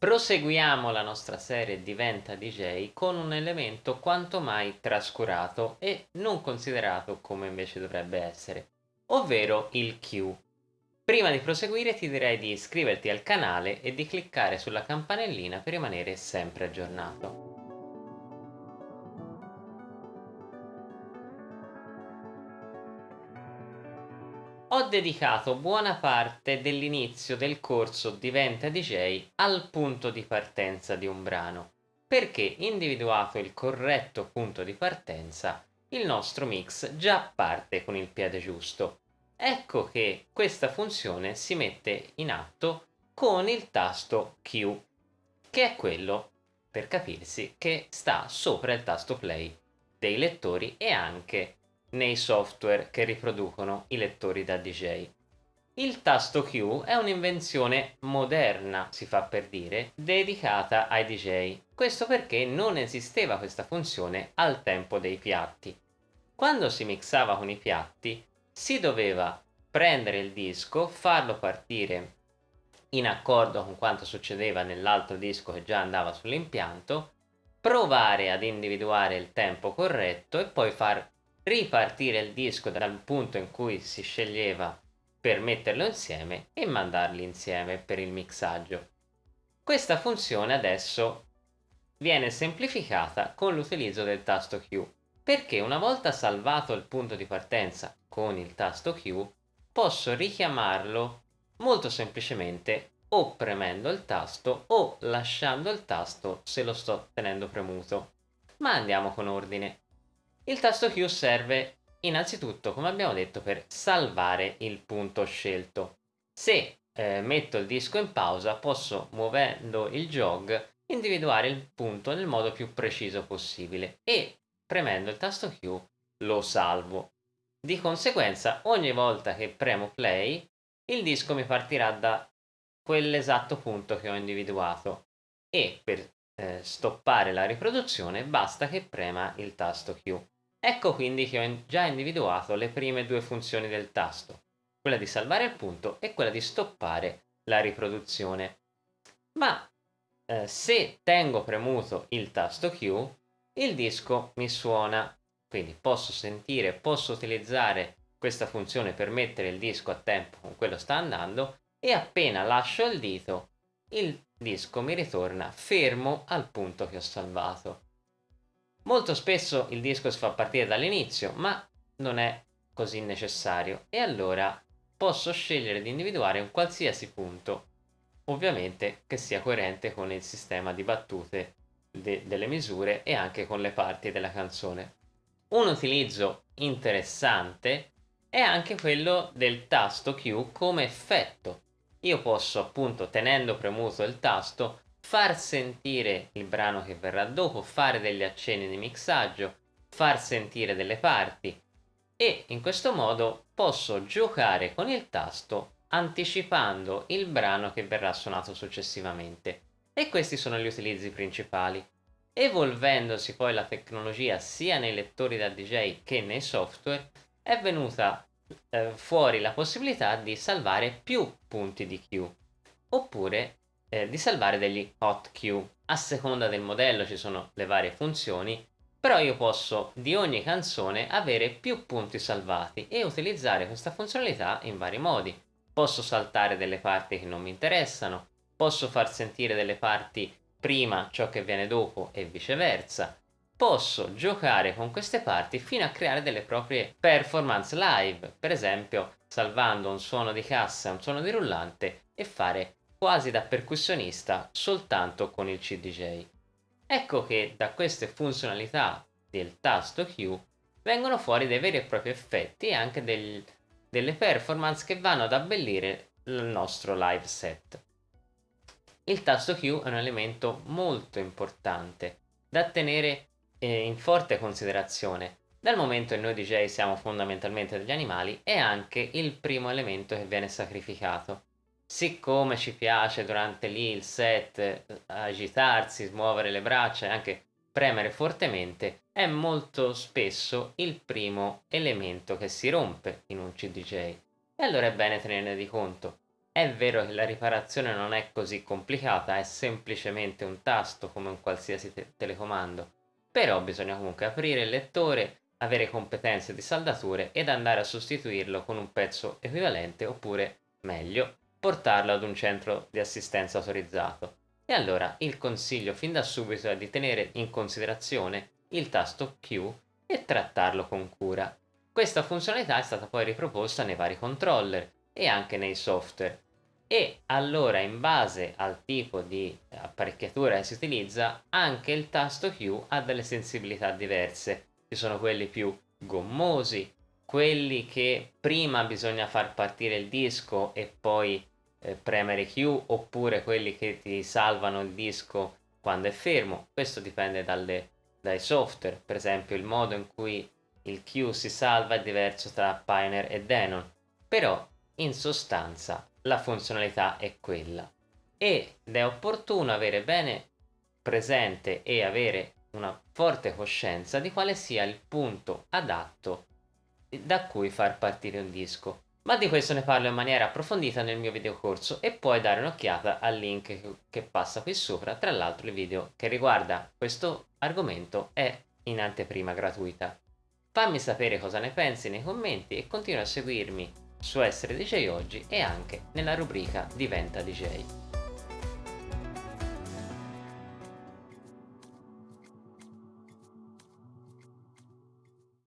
Proseguiamo la nostra serie Diventa DJ con un elemento quanto mai trascurato e non considerato come invece dovrebbe essere, ovvero il Q. Prima di proseguire ti direi di iscriverti al canale e di cliccare sulla campanellina per rimanere sempre aggiornato. Ho dedicato buona parte dell'inizio del corso Diventa DJ al punto di partenza di un brano, perché individuato il corretto punto di partenza, il nostro mix già parte con il piede giusto. Ecco che questa funzione si mette in atto con il tasto Q, che è quello, per capirsi, che sta sopra il tasto play dei lettori e anche nei software che riproducono i lettori da DJ. Il tasto Q è un'invenzione moderna, si fa per dire, dedicata ai DJ. Questo perché non esisteva questa funzione al tempo dei piatti. Quando si mixava con i piatti, si doveva prendere il disco, farlo partire in accordo con quanto succedeva nell'altro disco che già andava sull'impianto, provare ad individuare il tempo corretto e poi far ripartire il disco dal punto in cui si sceglieva per metterlo insieme e mandarli insieme per il mixaggio. Questa funzione adesso viene semplificata con l'utilizzo del tasto Q, perché una volta salvato il punto di partenza con il tasto Q, posso richiamarlo molto semplicemente o premendo il tasto o lasciando il tasto se lo sto tenendo premuto. Ma andiamo con ordine. Il tasto Q serve innanzitutto, come abbiamo detto, per salvare il punto scelto. Se eh, metto il disco in pausa, posso, muovendo il jog, individuare il punto nel modo più preciso possibile e, premendo il tasto Q, lo salvo. Di conseguenza, ogni volta che premo play, il disco mi partirà da quell'esatto punto che ho individuato e per eh, stoppare la riproduzione basta che prema il tasto Q. Ecco quindi che ho già individuato le prime due funzioni del tasto, quella di salvare il punto e quella di stoppare la riproduzione. Ma eh, se tengo premuto il tasto Q, il disco mi suona, quindi posso sentire, posso utilizzare questa funzione per mettere il disco a tempo con quello sta andando e appena lascio il dito il disco mi ritorna fermo al punto che ho salvato. Molto spesso il disco si fa partire dall'inizio, ma non è così necessario e allora posso scegliere di individuare un qualsiasi punto, ovviamente che sia coerente con il sistema di battute de delle misure e anche con le parti della canzone. Un utilizzo interessante è anche quello del tasto Q come effetto io posso appunto tenendo premuto il tasto far sentire il brano che verrà dopo, fare degli accenni di mixaggio, far sentire delle parti e in questo modo posso giocare con il tasto anticipando il brano che verrà suonato successivamente. E questi sono gli utilizzi principali. Evolvendosi poi la tecnologia sia nei lettori da DJ che nei software, è venuta eh, fuori la possibilità di salvare più punti di Q oppure eh, di salvare degli hot Q. A seconda del modello ci sono le varie funzioni, però io posso di ogni canzone avere più punti salvati e utilizzare questa funzionalità in vari modi. Posso saltare delle parti che non mi interessano, posso far sentire delle parti prima ciò che viene dopo e viceversa, posso giocare con queste parti fino a creare delle proprie performance live, per esempio salvando un suono di cassa un suono di rullante e fare quasi da percussionista soltanto con il CDJ. Ecco che da queste funzionalità del tasto Q vengono fuori dei veri e propri effetti e anche del, delle performance che vanno ad abbellire il nostro live set. Il tasto Q è un elemento molto importante da tenere in forte considerazione dal momento che noi DJ siamo fondamentalmente degli animali è anche il primo elemento che viene sacrificato siccome ci piace durante lì il set eh, agitarsi, smuovere le braccia e anche premere fortemente è molto spesso il primo elemento che si rompe in un CDJ e allora è bene tenerne di conto. È vero che la riparazione non è così complicata, è semplicemente un tasto come un qualsiasi te- telecomando, però bisogna comunque aprire il lettore, avere competenze di saldature ed andare a sostituirlo con un pezzo equivalente oppure, meglio, portarlo ad un centro di assistenza autorizzato. E allora il consiglio fin da subito è di tenere in considerazione il tasto Q e trattarlo con cura. Questa funzionalità è stata poi riproposta nei vari controller e anche nei software. E allora in base al tipo di apparecchiatura che si utilizza, anche il tasto Q ha delle sensibilità diverse. Ci sono quelli più gommosi, quelli che prima bisogna far partire il disco e poi eh, premere Q oppure quelli che ti salvano il disco quando è fermo. Questo dipende dalle, dai software, per esempio il modo in cui il Q si salva è diverso tra Pioneer e Denon, però in sostanza la funzionalità è quella. Ed è opportuno avere bene presente e avere una forte coscienza di quale sia il punto adatto da cui far partire un disco ma di questo ne parlo in maniera approfondita nel mio video corso e puoi dare un'occhiata al link che passa qui sopra, tra l'altro il video che riguarda questo argomento è in anteprima gratuita. Fammi sapere cosa ne pensi nei commenti e continua a seguirmi su Essere DJ Oggi e anche nella rubrica Diventa DJ.